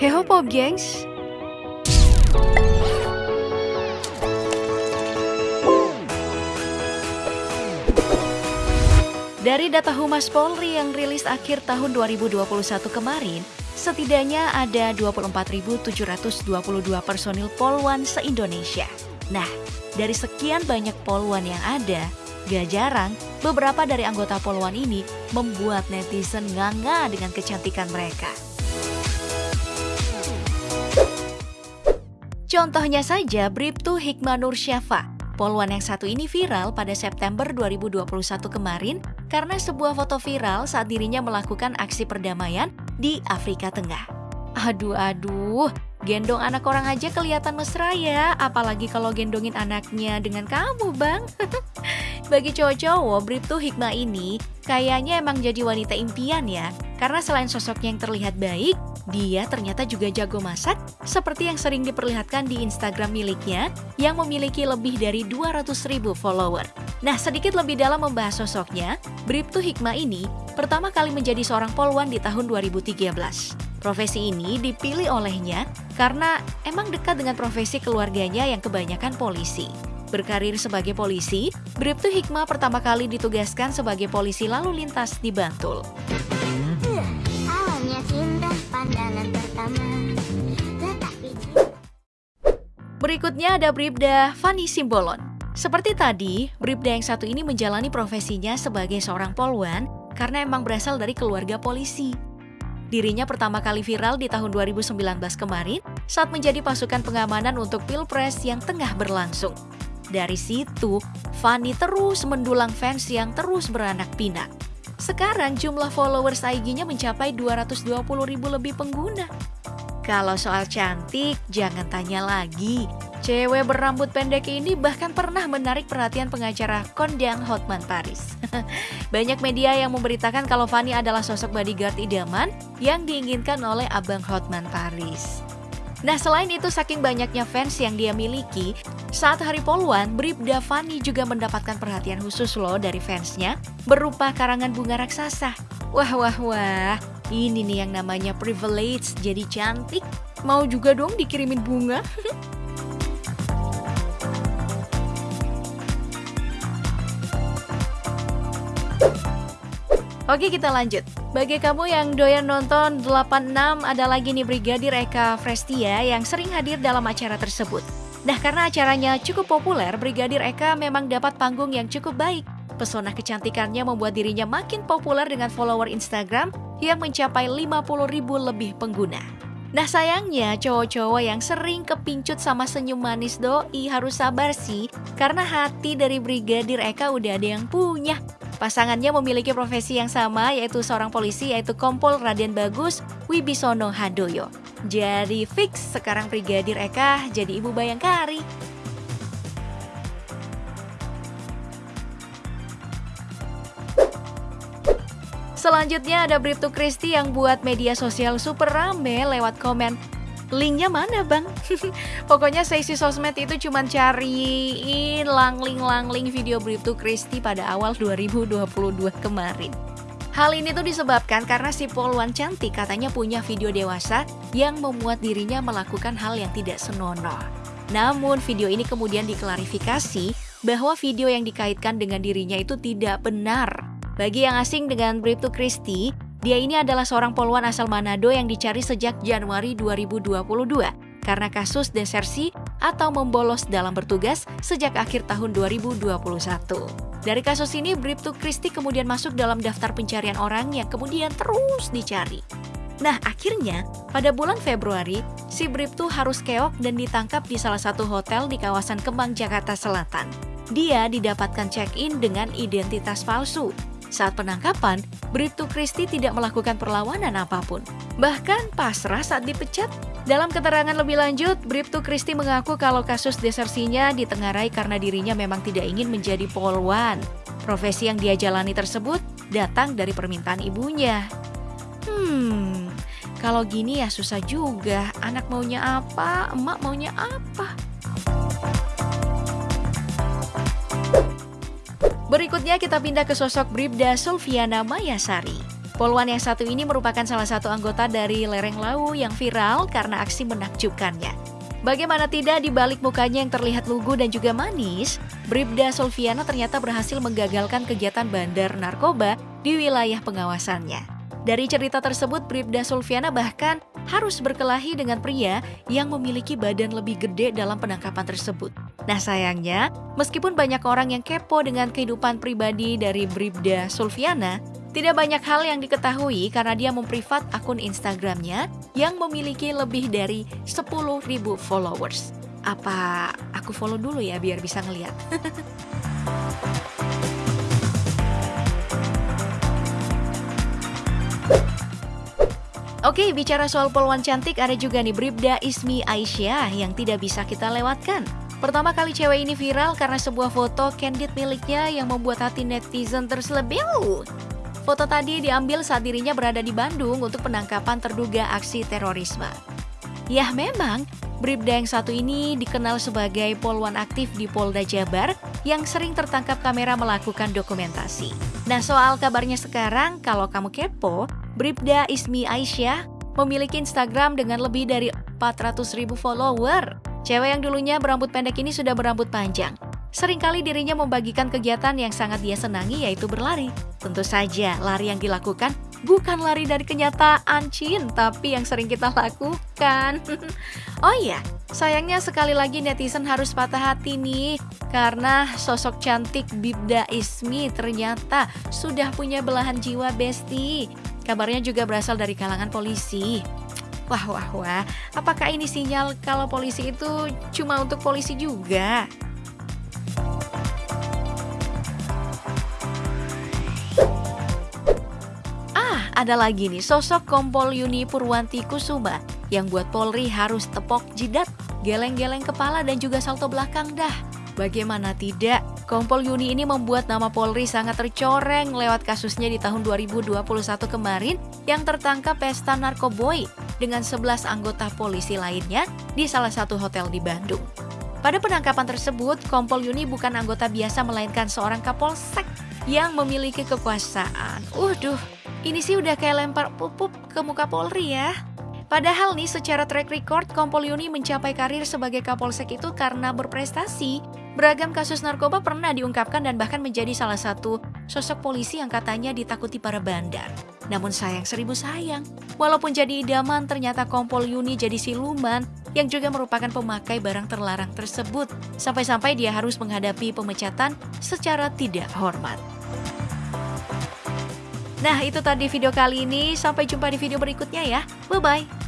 Heho Pop Gengs, Dari data Humas Polri yang rilis akhir tahun 2021 kemarin, setidaknya ada 24.722 personil Polwan se-Indonesia. Nah, dari sekian banyak Polwan yang ada, gak jarang beberapa dari anggota Polwan ini membuat netizen nganga dengan kecantikan mereka. Contohnya saja Bribtu Hikmanur Syafa, Polwan yang satu ini viral pada September 2021 kemarin karena sebuah foto viral saat dirinya melakukan aksi perdamaian di Afrika Tengah. Aduh aduh, gendong anak orang aja kelihatan mesra ya, apalagi kalau gendongin anaknya dengan kamu bang. Bagi cowok-cowok, Bribtu Hikmah ini kayaknya emang jadi wanita impian ya, karena selain sosoknya yang terlihat baik, dia ternyata juga jago masak seperti yang sering diperlihatkan di Instagram miliknya yang memiliki lebih dari 200 ribu follower. Nah sedikit lebih dalam membahas sosoknya, Bribtu Hikmah ini pertama kali menjadi seorang polwan di tahun 2013. Profesi ini dipilih olehnya karena emang dekat dengan profesi keluarganya yang kebanyakan polisi. Berkarir sebagai polisi, Bribtu Hikmah pertama kali ditugaskan sebagai polisi lalu lintas di Bantul. Berikutnya ada Bribda Fani Simbolon. Seperti tadi, Bribda yang satu ini menjalani profesinya sebagai seorang polwan karena emang berasal dari keluarga polisi. Dirinya pertama kali viral di tahun 2019 kemarin saat menjadi pasukan pengamanan untuk Pilpres yang tengah berlangsung. Dari situ, Fani terus mendulang fans yang terus beranak pinak. Sekarang jumlah followers IG-nya mencapai 220 ribu lebih pengguna. Kalau soal cantik, jangan tanya lagi. Cewek berambut pendek ini bahkan pernah menarik perhatian pengacara kondang Hotman Paris. Banyak media yang memberitakan kalau Fanny adalah sosok bodyguard idaman yang diinginkan oleh Abang Hotman Paris. Nah selain itu saking banyaknya fans yang dia miliki, saat Hari Poluan, Bribda Fanny juga mendapatkan perhatian khusus loh dari fansnya berupa karangan bunga raksasa. Wah wah wah, ini nih yang namanya privilege jadi cantik. Mau juga dong dikirimin bunga? Oke kita lanjut. Bagi kamu yang doyan nonton 86 ada lagi nih Brigadir Eka Frestia yang sering hadir dalam acara tersebut. Nah karena acaranya cukup populer, Brigadir Eka memang dapat panggung yang cukup baik. Pesona kecantikannya membuat dirinya makin populer dengan follower Instagram yang mencapai 50 ribu lebih pengguna. Nah sayangnya cowok-cowok yang sering kepincut sama senyum manis doi harus sabar sih karena hati dari Brigadir Eka udah ada yang punya. Pasangannya memiliki profesi yang sama yaitu seorang polisi yaitu Kompol Raden Bagus Wibisono Handoyo. Jadi fix sekarang Brigadir Eka jadi ibu bayangkari. Selanjutnya ada Bribtu Kristi yang buat media sosial super rame lewat komen linknya mana bang? Pokoknya seisi sosmed itu cuma cariin langling-langling video Bribtu Kristi pada awal 2022 kemarin. Hal ini tuh disebabkan karena si Polwan cantik katanya punya video dewasa yang memuat dirinya melakukan hal yang tidak senonoh. Namun video ini kemudian diklarifikasi bahwa video yang dikaitkan dengan dirinya itu tidak benar. Bagi yang asing dengan Bribtu Kristi, dia ini adalah seorang polwan asal Manado yang dicari sejak Januari 2022 karena kasus desersi atau membolos dalam bertugas sejak akhir tahun 2021. Dari kasus ini, Bribtu Kristi kemudian masuk dalam daftar pencarian orang yang kemudian terus dicari. Nah, akhirnya pada bulan Februari, si Bribtu harus keok dan ditangkap di salah satu hotel di kawasan Kemang, Jakarta Selatan. Dia didapatkan check-in dengan identitas palsu saat penangkapan, Bribtu Kristi tidak melakukan perlawanan apa pun. Bahkan pasrah saat dipecat. Dalam keterangan lebih lanjut, Bribtu Kristi mengaku kalau kasus desersinya ditengarai karena dirinya memang tidak ingin menjadi polwan. Profesi yang dia jalani tersebut datang dari permintaan ibunya. Hmm, kalau gini ya susah juga. Anak maunya apa, emak maunya apa. Berikutnya kita pindah ke sosok Bribda Sulfiana Mayasari. Poluan yang satu ini merupakan salah satu anggota dari Lereng Lau yang viral karena aksi menakjubkannya. Bagaimana tidak di balik mukanya yang terlihat lugu dan juga manis, Bribda Solviana ternyata berhasil menggagalkan kegiatan bandar narkoba di wilayah pengawasannya. Dari cerita tersebut, Bribda Solviana bahkan harus berkelahi dengan pria yang memiliki badan lebih gede dalam penangkapan tersebut. Nah sayangnya, meskipun banyak orang yang kepo dengan kehidupan pribadi dari Bribda Solviana, tidak banyak hal yang diketahui karena dia memprivat akun Instagramnya yang memiliki lebih dari 10.000 followers. Apa aku follow dulu ya biar bisa ngeliat? Oke, bicara soal poluan cantik, ada juga nih Bribda Ismi Aisyah yang tidak bisa kita lewatkan. Pertama kali cewek ini viral karena sebuah foto candid miliknya yang membuat hati netizen terselebih. Foto tadi diambil saat dirinya berada di Bandung untuk penangkapan terduga aksi terorisme. Ya memang, Bribda yang satu ini dikenal sebagai polwan aktif di Polda Jabar yang sering tertangkap kamera melakukan dokumentasi. Nah soal kabarnya sekarang, kalau kamu kepo, Bribda Ismi Aisyah memiliki Instagram dengan lebih dari 400 ribu follower. Cewek yang dulunya berambut pendek ini sudah berambut panjang. Seringkali dirinya membagikan kegiatan yang sangat dia senangi yaitu berlari. Tentu saja lari yang dilakukan bukan lari dari kenyataan Cin, tapi yang sering kita lakukan. oh iya, sayangnya sekali lagi netizen harus patah hati nih karena sosok cantik Bibda Ismi ternyata sudah punya belahan jiwa besti. Kabarnya juga berasal dari kalangan polisi. Wah, wah, wah. Apakah ini sinyal kalau polisi itu cuma untuk polisi juga? ada lagi nih sosok Kompol Yuni Purwanti Kusuma yang buat Polri harus tepok jidat, geleng-geleng kepala dan juga salto belakang dah. Bagaimana tidak, Kompol Yuni ini membuat nama Polri sangat tercoreng lewat kasusnya di tahun 2021 kemarin yang tertangkap pesta narkoboy dengan 11 anggota polisi lainnya di salah satu hotel di Bandung. Pada penangkapan tersebut, Kompol Yuni bukan anggota biasa melainkan seorang kapolsek yang memiliki kekuasaan. Uduh, ini sih udah kayak lempar pupuk ke muka Polri ya. Padahal nih secara track record Kompol Yuni mencapai karir sebagai Kapolsek itu karena berprestasi. Beragam kasus narkoba pernah diungkapkan dan bahkan menjadi salah satu sosok polisi yang katanya ditakuti para bandar. Namun sayang seribu sayang, walaupun jadi idaman ternyata Kompol Yuni jadi siluman yang juga merupakan pemakai barang terlarang tersebut. Sampai-sampai dia harus menghadapi pemecatan secara tidak hormat. Nah itu tadi video kali ini, sampai jumpa di video berikutnya ya. Bye-bye.